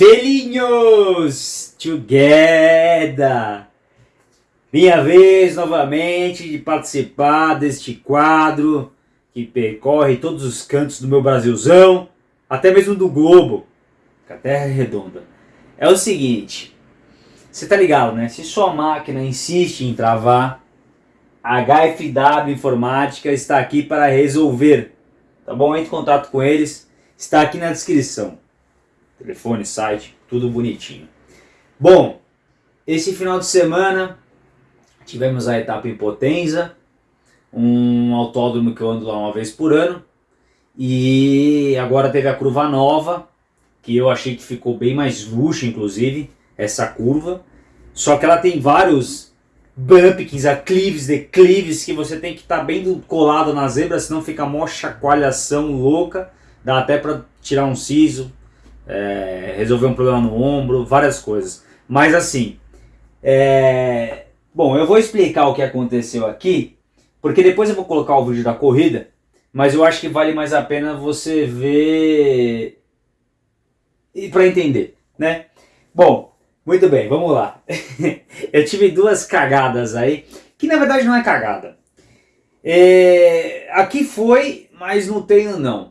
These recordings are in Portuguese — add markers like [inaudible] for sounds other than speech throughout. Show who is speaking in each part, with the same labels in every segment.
Speaker 1: Felinhos together! Minha vez novamente de participar deste quadro que percorre todos os cantos do meu Brasilzão, até mesmo do globo, que a Terra é redonda. É o seguinte, você tá ligado, né? Se sua máquina insiste em travar, a HFW Informática está aqui para resolver. Tá bom? Entre em contato com eles, está aqui na descrição. Telefone, site, tudo bonitinho. Bom, esse final de semana tivemos a etapa em Potenza, um autódromo que eu ando lá uma vez por ano. E agora teve a curva nova, que eu achei que ficou bem mais luxo, inclusive, essa curva. Só que ela tem vários bumpkins, aclives, declives, que você tem que estar tá bem colado na zebra, senão fica mó chacoalhação louca. Dá até para tirar um siso, é, resolver um problema no ombro, várias coisas. Mas assim, é... bom, eu vou explicar o que aconteceu aqui, porque depois eu vou colocar o vídeo da corrida, mas eu acho que vale mais a pena você ver e para entender, né? Bom, muito bem, vamos lá. [laughs] eu tive duas cagadas aí, que na verdade não é cagada. É... Aqui foi, mas no treino não.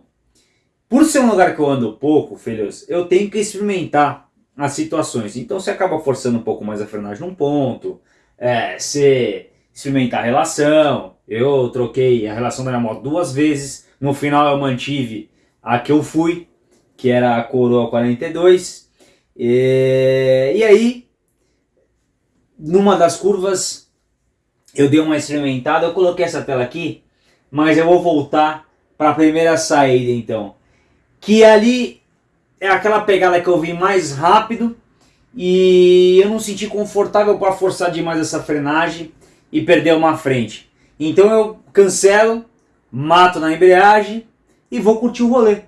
Speaker 1: Por ser um lugar que eu ando pouco, filhos, eu tenho que experimentar as situações. Então você acaba forçando um pouco mais a frenagem num ponto, é, você experimentar a relação. Eu troquei a relação da minha moto duas vezes, no final eu mantive a que eu fui, que era a Coroa 42. E, e aí, numa das curvas, eu dei uma experimentada, eu coloquei essa tela aqui, mas eu vou voltar para a primeira saída então que ali é aquela pegada que eu vim mais rápido e eu não senti confortável para forçar demais essa frenagem e perder uma frente. Então eu cancelo, mato na embreagem e vou curtir o rolê.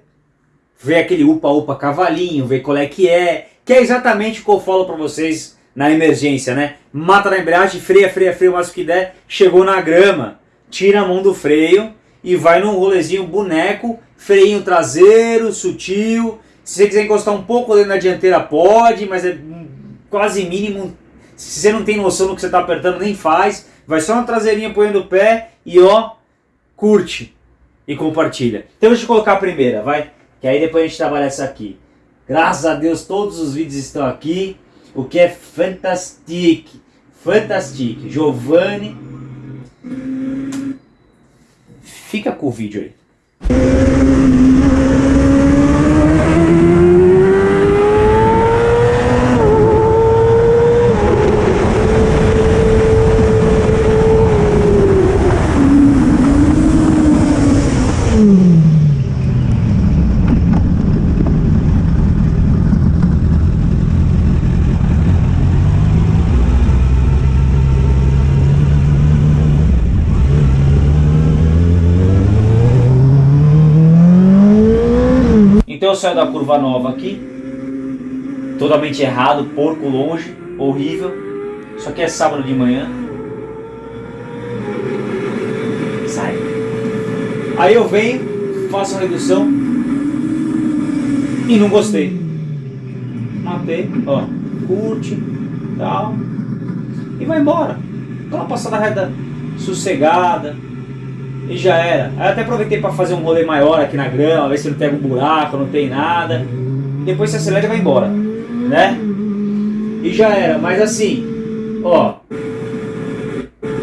Speaker 1: Ver aquele upa-upa cavalinho, ver qual é que é, que é exatamente o que eu falo para vocês na emergência, né? Mata na embreagem, freia, freia, freia o máximo que der, chegou na grama, tira a mão do freio e vai num rolezinho boneco, freinho traseiro, sutil. Se você quiser encostar um pouco ali na dianteira pode, mas é quase mínimo. Se você não tem noção do que você está apertando, nem faz. Vai só na traseirinha apoiando o pé e ó, curte e compartilha. Então deixa eu colocar a primeira, vai? Que aí depois a gente trabalha essa aqui. Graças a Deus todos os vídeos estão aqui, o que é fantástico. Fantástico. Giovanni Fica com o vídeo aí. eu saio da curva nova aqui, totalmente errado, porco longe, horrível. Só que é sábado de manhã. Sai. Aí eu venho, faço a redução e não gostei. Matei, ó, curte, tal, e vai embora. Dá uma passada reta sossegada, e já era. Aí até aproveitei para fazer um rolê maior aqui na grama, ver se não pega um buraco, não tem nada. Depois você acelera e vai embora, né? E já era, mas assim, ó,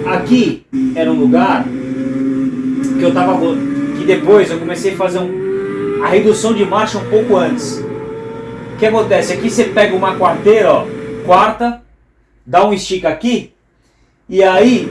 Speaker 1: aqui era um lugar que eu tava, que depois eu comecei a fazer um, a redução de marcha um pouco antes. O que acontece? Aqui você pega uma quarteira, ó, quarta, dá um estica aqui, e aí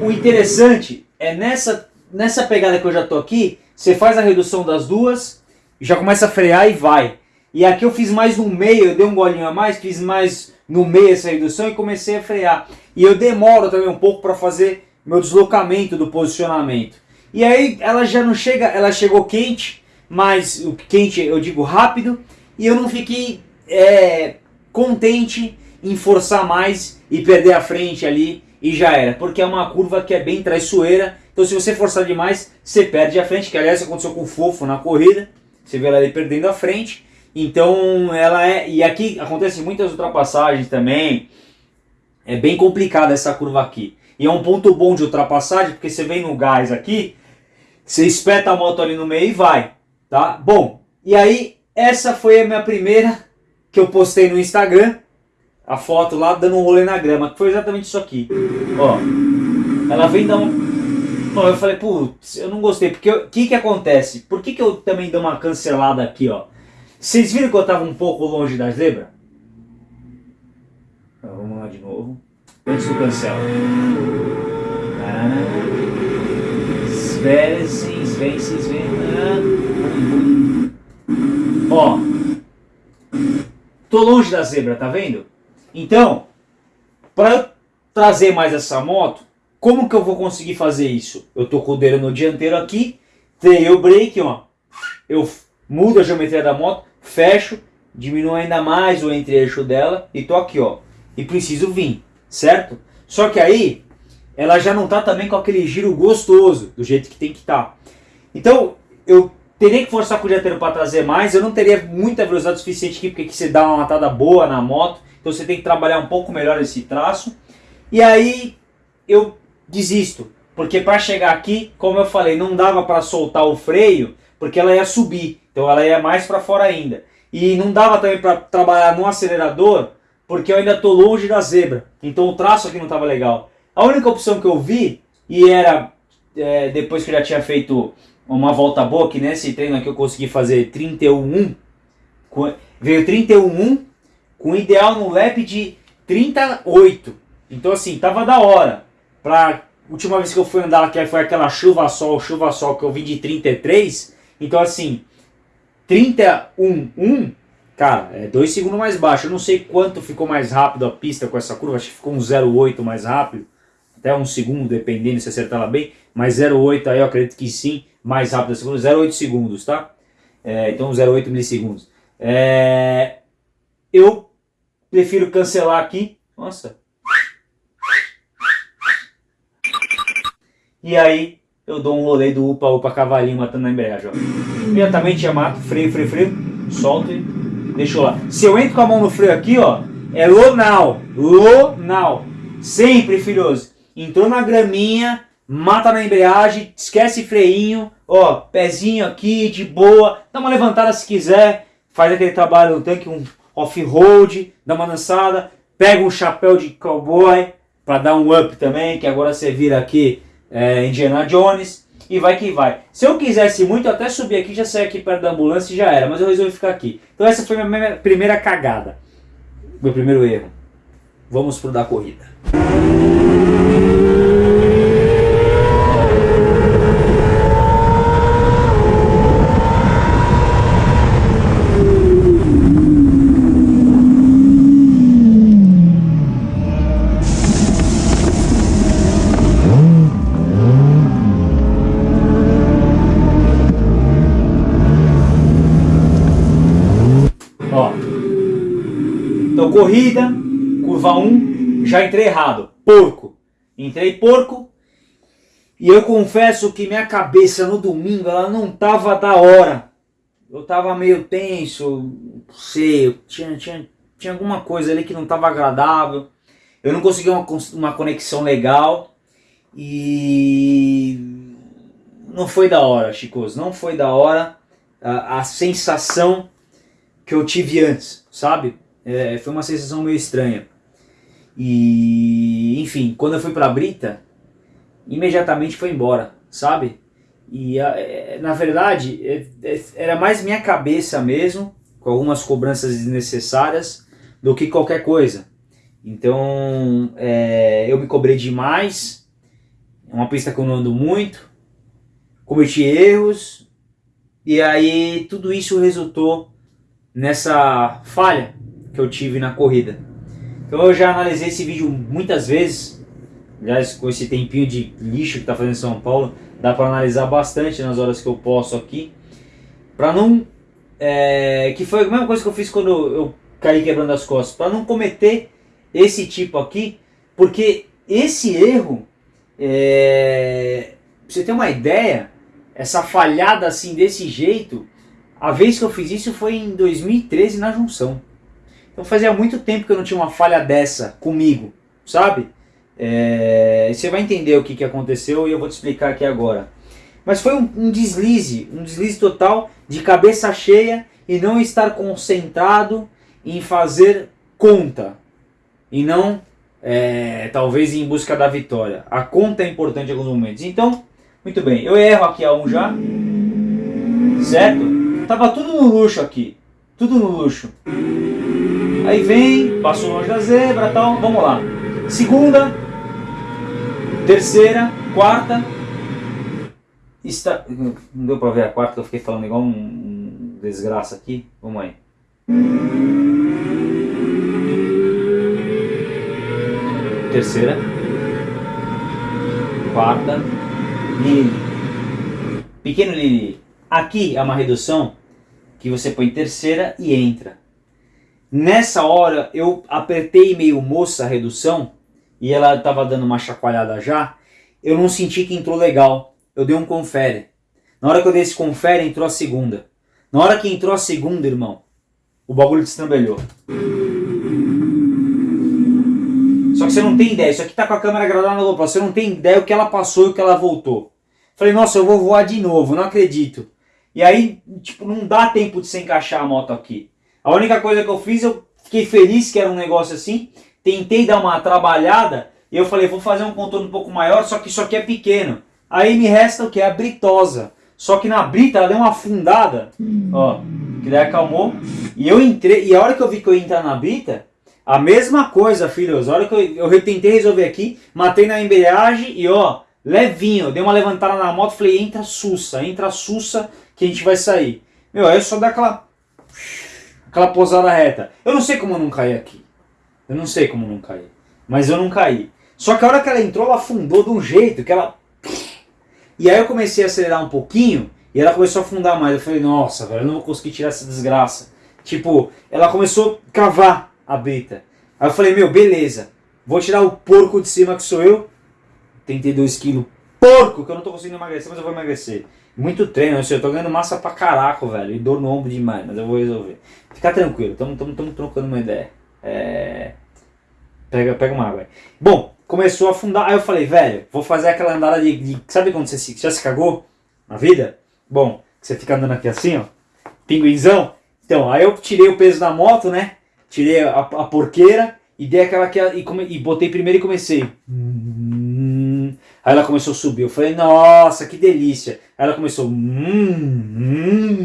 Speaker 1: o interessante é nessa nessa pegada que eu já tô aqui, você faz a redução das duas, já começa a frear e vai. E aqui eu fiz mais no meio, eu dei um golinho a mais, fiz mais no meio essa redução e comecei a frear. E eu demoro também um pouco para fazer meu deslocamento do posicionamento. E aí ela já não chega, ela chegou quente, mas o quente eu digo rápido, e eu não fiquei é, contente em forçar mais e perder a frente ali e já era, porque é uma curva que é bem traiçoeira então se você forçar demais, você perde a frente, que aliás aconteceu com o Fofo na corrida. Você vê ela ali perdendo a frente. Então ela é. E aqui acontece muitas ultrapassagens também. É bem complicada essa curva aqui. E é um ponto bom de ultrapassagem, porque você vem no gás aqui, você espeta a moto ali no meio e vai, tá? Bom, e aí essa foi a minha primeira que eu postei no Instagram, a foto lá dando um rolê na grama, que foi exatamente isso aqui. Ó, ela vem dar um... Bom, eu falei, putz, eu não gostei, porque o que que acontece? Por que que eu também dou uma cancelada aqui, ó? Vocês viram que eu tava um pouco longe da zebra? Então, vamos lá de novo. Antes do cancela. Svensson, Svensson, Svensson. Ó. Tô longe da zebra, tá vendo? Então, para trazer mais essa moto, como que eu vou conseguir fazer isso? Eu tô com o dedo no dianteiro aqui, tenho o brake, ó. Eu mudo a geometria da moto, fecho, diminuo ainda mais o entre-eixo dela e tô aqui, ó. E preciso vir certo? Só que aí ela já não está também com aquele giro gostoso, do jeito que tem que estar. Tá. Então eu teria que forçar com o dianteiro para trazer mais, eu não teria muita velocidade suficiente aqui, porque aqui você dá uma matada boa na moto, então você tem que trabalhar um pouco melhor esse traço. E aí eu desisto, porque para chegar aqui, como eu falei, não dava para soltar o freio, porque ela ia subir, então ela ia mais para fora ainda. E não dava também para trabalhar no acelerador, porque eu ainda estou longe da zebra. Então o traço aqui não estava legal. A única opção que eu vi, e era é, depois que eu já tinha feito uma volta boa, que nesse treino aqui eu consegui fazer 31.1, veio 31.1 com ideal no lap de 38. Então assim, tava da hora. Pra última vez que eu fui andar, que foi aquela chuva sol, chuva sol que eu vim de 33. Então assim, 31.1 Cara, é 2 segundos mais baixo. Eu não sei quanto ficou mais rápido a pista com essa curva. Acho que ficou um 0,8 mais rápido. Até um segundo, dependendo se acertar ela bem. Mas 0,8 aí eu acredito que sim, mais rápido a segunda. 0,8 segundos, tá? É, então 0,8 milissegundos. É, eu prefiro cancelar aqui. Nossa. E aí eu dou um rolê do upa-upa cavalinho matando a embreagem. Ó. Imediatamente já mato, freio, freio, freio, solto e Deixa eu lá. Se eu entro com a mão no freio aqui, ó, é lonal. Lonal. Sempre, filhoso. Entrou na graminha, mata na embreagem, esquece freinho, ó, pezinho aqui, de boa. Dá uma levantada se quiser. Faz aquele trabalho no tanque, um off-road, dá uma dançada. Pega um chapéu de cowboy para dar um up também, que agora você vira aqui é, Indiana Jones e vai que vai. Se eu quisesse muito, eu até subir aqui, já sair aqui perto da ambulância e já era, mas eu resolvi ficar aqui. Então essa foi minha primeira cagada, meu primeiro erro. Vamos pro da corrida. Corrida, curva 1, já entrei errado. Porco. Entrei porco. E eu confesso que minha cabeça no domingo ela não tava da hora. Eu tava meio tenso, não sei, tinha, tinha, tinha alguma coisa ali que não tava agradável. Eu não conseguia uma, uma conexão legal. E não foi da hora, Chicos. Não foi da hora a, a sensação que eu tive antes, sabe? É, foi uma sensação meio estranha. E, enfim, quando eu fui pra Brita, imediatamente foi embora, sabe? E, é, na verdade, é, é, era mais minha cabeça mesmo, com algumas cobranças desnecessárias, do que qualquer coisa. Então, é, eu me cobrei demais, é uma pista que eu não ando muito, cometi erros, e aí tudo isso resultou nessa falha que eu tive na corrida. Então eu já analisei esse vídeo muitas vezes, aliás com esse tempinho de lixo que está fazendo São Paulo, dá para analisar bastante nas horas que eu posso aqui, para não, é, que foi a mesma coisa que eu fiz quando eu caí quebrando as costas, para não cometer esse tipo aqui, porque esse erro, é, pra você ter uma ideia, essa falhada assim desse jeito, a vez que eu fiz isso foi em 2013 na junção. Então fazia muito tempo que eu não tinha uma falha dessa comigo, sabe? É, você vai entender o que, que aconteceu e eu vou te explicar aqui agora. Mas foi um, um deslize, um deslize total de cabeça cheia e não estar concentrado em fazer conta e não é, talvez em busca da vitória. A conta é importante em alguns momentos. Então, muito bem, eu erro aqui a 1 um já, certo? Tava tudo no luxo aqui. Tudo no luxo. Aí vem, passou longe da zebra tal. Vamos lá. Segunda, terceira, quarta. Está... Não deu pra ver a quarta, eu fiquei falando igual um, um desgraça aqui. Vamos aí. Terceira. Quarta. Lili. Pequeno Lili. Aqui é uma redução que você põe terceira e entra. Nessa hora eu apertei meio moça a redução e ela estava dando uma chacoalhada já. Eu não senti que entrou legal. Eu dei um confere. Na hora que eu dei esse confere, entrou a segunda. Na hora que entrou a segunda, irmão, o bagulho destrambelhou. Só que você não tem ideia. Isso aqui tá com a câmera gravada na GoPro. Você não tem ideia o que ela passou e o que ela voltou. Falei, nossa, eu vou voar de novo. Não acredito. E aí, tipo, não dá tempo de se encaixar a moto aqui. A única coisa que eu fiz, eu fiquei feliz que era um negócio assim. Tentei dar uma trabalhada e eu falei, vou fazer um contorno um pouco maior, só que isso aqui é pequeno. Aí me resta o que? A britosa. Só que na brita ela deu uma afundada, ó, que daí acalmou. E eu entrei, e a hora que eu vi que eu ia entrar na brita, a mesma coisa, filhos. A hora que eu, eu tentei resolver aqui, matei na embreagem e ó, levinho, dei uma levantada na moto, falei, entra sussa, entra sussa que a gente vai sair. Meu, aí eu só dá aquela, aquela posada reta. Eu não sei como eu não caí aqui. Eu não sei como não caí. Mas eu não caí. Só que a hora que ela entrou, ela afundou de um jeito que ela... E aí eu comecei a acelerar um pouquinho e ela começou a afundar mais. Eu falei, nossa, velho, eu não vou conseguir tirar essa desgraça. Tipo, ela começou a cavar a brita. Aí eu falei, meu, beleza. Vou tirar o porco de cima que sou eu. 32 quilos. Porco, que eu não tô conseguindo emagrecer, mas eu vou emagrecer. Muito treino, eu tô ganhando massa pra caraco, velho. E dor no ombro demais, mas eu vou resolver. Fica tranquilo, estamos trocando uma ideia. É... Pega, pega uma água aí. Bom, começou a afundar. Aí eu falei, velho, vou fazer aquela andada de. de sabe quando você se, já se cagou na vida? Bom, você fica andando aqui assim, ó. Pinguinzão. Então, aí eu tirei o peso da moto, né? Tirei a, a porqueira e dei aquela que. E, come, e botei primeiro e comecei. Aí ela começou a subir. Eu falei, nossa, que delícia. Aí ela começou, hum, hum,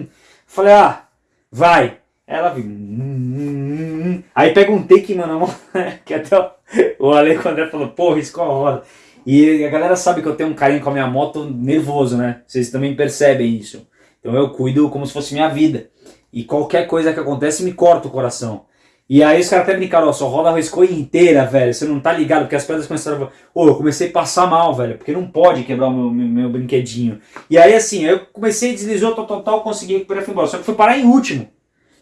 Speaker 1: hum. Falei, ah, vai. Ela viu, hum, hum, Aí perguntei que, mano, [laughs] que até o Ale André falou, pô, riscou a roda. E a galera sabe que eu tenho um carinho com a minha moto nervoso, né? Vocês também percebem isso. Então eu cuido como se fosse minha vida. E qualquer coisa que acontece me corta o coração. E aí os caras até brincaram, ó, sua roda arriscou inteira, velho, você não tá ligado, porque as pedras começaram a... Ô, eu comecei a passar mal, velho, porque não pode quebrar o meu, meu, meu brinquedinho. E aí assim, eu comecei, deslizou, tal, tal, tal, consegui recuperar e fui embora. Só que fui parar em último.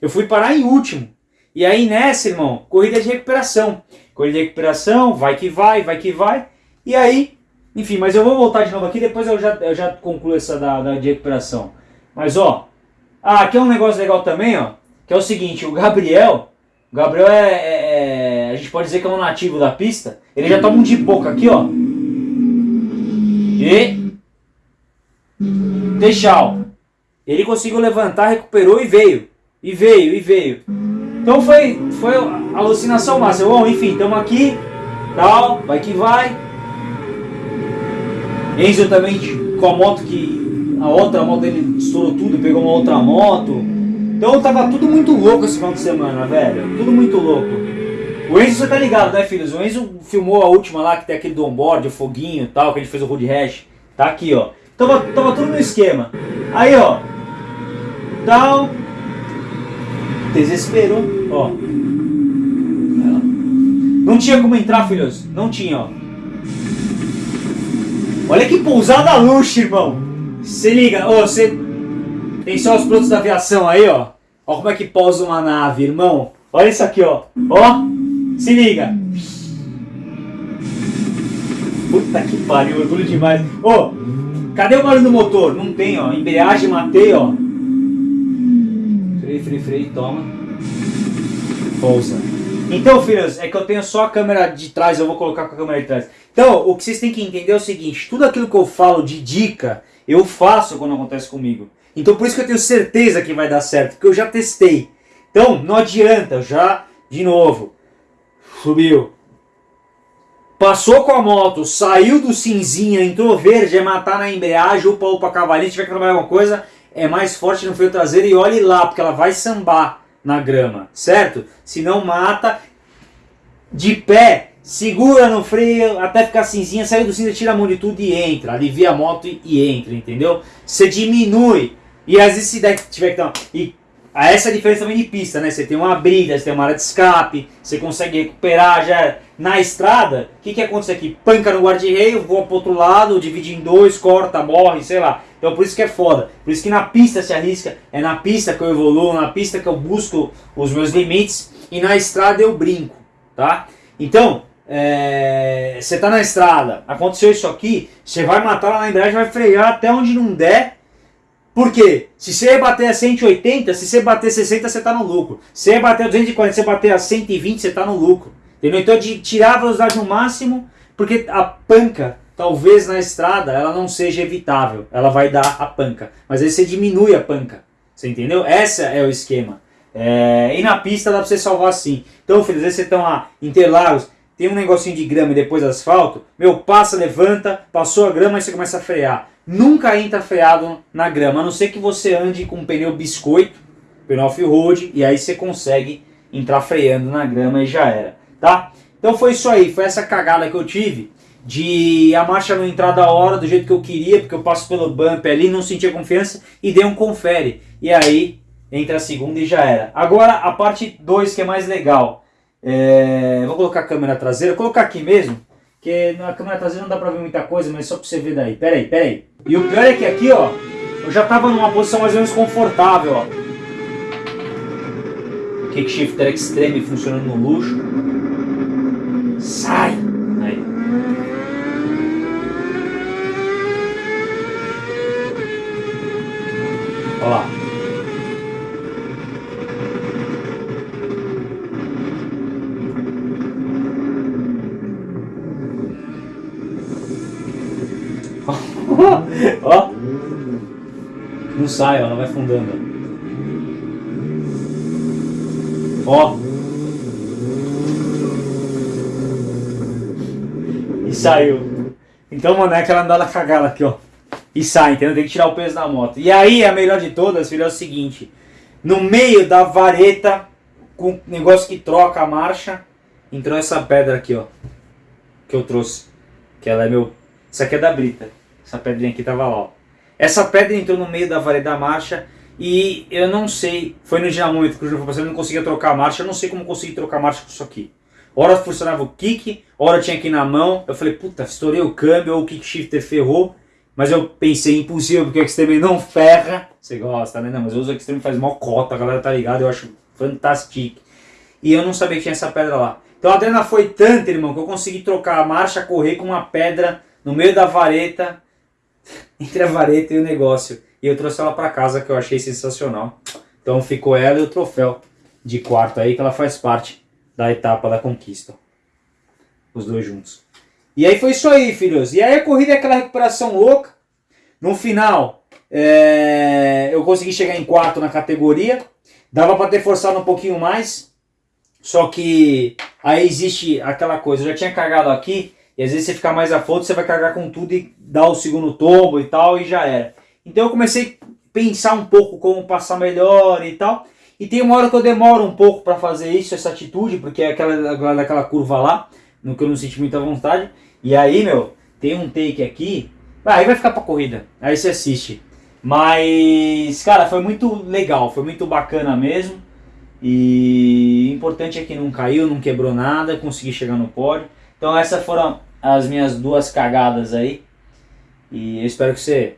Speaker 1: Eu fui parar em último. E aí nessa, irmão, corrida de recuperação. Corrida de recuperação, vai que vai, vai que vai. E aí, enfim, mas eu vou voltar de novo aqui, depois eu já, eu já concluo essa da, da de recuperação. Mas ó, ah, aqui é um negócio legal também, ó, que é o seguinte, o Gabriel... O Gabriel é, é, é, A gente pode dizer que é um nativo da pista. Ele já toma um de boca aqui, ó. E. Deixal. Ele conseguiu levantar, recuperou e veio. E veio, e veio. Então foi, foi alucinação máxima. Bom, enfim, estamos aqui. Tal, vai que vai. Enzo também com a moto que. A outra moto dele estourou tudo, pegou uma outra moto. Então tava tudo muito louco esse final de semana, velho. Tudo muito louco. O Enzo, você tá ligado, né, filhos? O Enzo filmou a última lá, que tem aquele do onboard, o foguinho e tal, que a gente fez o road rash. Tá aqui, ó. Tava, tava tudo no esquema. Aí, ó. Tal. Desesperou, ó. Não tinha como entrar, filhos. Não tinha, ó. Olha que pousada luxo, irmão. Se liga, ô, você tem só os produtos da aviação aí, ó. Como é que pousa uma nave, irmão. Olha isso aqui, ó. Ó, se liga. Puta que pariu, orgulho demais. Ô, cadê o barulho do motor? Não tem, ó. Embreagem matei, ó. Freio, freio, freio, toma. Pousa. Então, filhos, é que eu tenho só a câmera de trás, eu vou colocar com a câmera de trás. Então, o que vocês têm que entender é o seguinte, tudo aquilo que eu falo de dica, eu faço quando acontece comigo. Então por isso que eu tenho certeza que vai dar certo, porque eu já testei. Então, não adianta, já, de novo, subiu. Passou com a moto, saiu do cinzinha, entrou verde, é matar na embreagem, upa, upa, cavalinho, tiver que trabalhar alguma coisa, é mais forte no freio traseiro e olhe lá, porque ela vai sambar na grama, certo? Se não mata, de pé, segura no freio até ficar cinzinha, saiu do cinza, tira a mão de tudo e entra, alivia a moto e entra, entendeu? Você diminui, e às vezes se tiver que dar... E essa é a diferença também de pista, né? Você tem uma brida, você tem uma área de escape, você consegue recuperar já na estrada. O que, que acontece aqui? Panca no guarda-reio, voa pro outro lado, divide em dois, corta, morre, sei lá. Então por isso que é foda. Por isso que na pista se arrisca, é na pista que eu evoluo, na pista que eu busco os meus limites e na estrada eu brinco, tá? Então, é, você tá na estrada, aconteceu isso aqui, você vai matar lá na embreagem, vai frear até onde não der. Por quê? Se você bater a 180, se você bater 60, você tá no lucro. Se você bater a 240, se você bater a 120, você tá no lucro. Entendeu? Então de tirar a velocidade no máximo, porque a panca talvez na estrada ela não seja evitável, ela vai dar a panca. Mas aí você diminui a panca, você entendeu? Esse é o esquema. É, e na pista dá pra você salvar assim. Então, às vezes você estão lá, Interlagos, tem um negocinho de grama e depois asfalto, meu, passa, levanta, passou a grama e você começa a frear. Nunca entra freado na grama, a não ser que você ande com um pneu biscoito, pneu off-road, e aí você consegue entrar freando na grama e já era, tá? Então foi isso aí, foi essa cagada que eu tive de a marcha não entrar da hora, do jeito que eu queria, porque eu passo pelo bump ali, não sentia confiança e dei um confere. E aí entra a segunda e já era. Agora a parte 2 que é mais legal. É... Vou colocar a câmera traseira, vou colocar aqui mesmo, que na câmera traseira não dá pra ver muita coisa, mas só pra você ver daí. Pera aí, pera aí. E o pior é que aqui, ó, eu já tava numa posição mais ou menos confortável, ó. Kickshifter Extreme funcionando no luxo. Sai! Aí. Olha lá. [laughs] ó. Não sai, ó, ela vai fundando. Ó. E saiu. Então, mano, é aquela andada cagada aqui, ó e sai, entendeu? Tem que tirar o peso da moto. E aí, a melhor de todas, filho, é o seguinte. No meio da vareta, com negócio que troca a marcha, entrou essa pedra aqui, ó. Que eu trouxe. Que ela é meu... Isso aqui é da Brita. Essa pedrinha aqui tava lá, ó. Essa pedra entrou no meio da vareta da marcha e eu não sei... Foi no dinamômetro que o Júnior falou, eu não conseguia trocar a marcha. Eu não sei como consegui trocar a marcha com isso aqui. Hora funcionava o kick, hora tinha aqui na mão. Eu falei, puta, estourei o câmbio ou o kick shifter ferrou. Mas eu pensei, impossível, porque o Extreme não ferra. Você gosta, né? Não, mas eu uso o Extreme faz mó cota, a galera tá ligada, eu acho fantástico. E eu não sabia que tinha essa pedra lá. Então a adrena foi tanta, irmão, que eu consegui trocar a marcha, correr com uma pedra no meio da vareta, entre a vareta e o negócio. E eu trouxe ela pra casa, que eu achei sensacional. Então ficou ela e o troféu de quarto aí, que ela faz parte da etapa da conquista. Os dois juntos. E aí foi isso aí, filhos. E aí a corrida é aquela recuperação louca. No final, é... eu consegui chegar em quarto na categoria. Dava para ter forçado um pouquinho mais. Só que aí existe aquela coisa. Eu já tinha carregado aqui. E às vezes você fica mais afoito, você vai carregar com tudo e dar o segundo tombo e tal. E já era. Então eu comecei a pensar um pouco como passar melhor e tal. E tem uma hora que eu demoro um pouco para fazer isso, essa atitude, porque é aquela daquela curva lá no que eu não senti muita vontade. E aí, meu, tem um take aqui, ah, aí vai ficar pra corrida, aí você assiste. Mas, cara, foi muito legal, foi muito bacana mesmo. E importante é que não caiu, não quebrou nada, consegui chegar no pódio. Então essas foram as minhas duas cagadas aí. E eu espero que você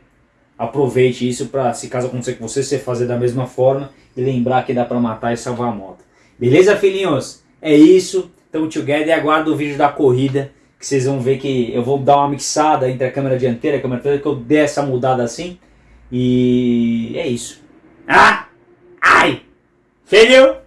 Speaker 1: aproveite isso para, se caso acontecer com você, você fazer da mesma forma e lembrar que dá para matar e salvar a moto. Beleza, filhinhos? É isso. Tamo together e aguardo o vídeo da corrida, que vocês vão ver que eu vou dar uma mixada entre a câmera dianteira e a câmera traseira, que eu dei essa mudada assim. E é isso. Ah! Ai! Entendeu?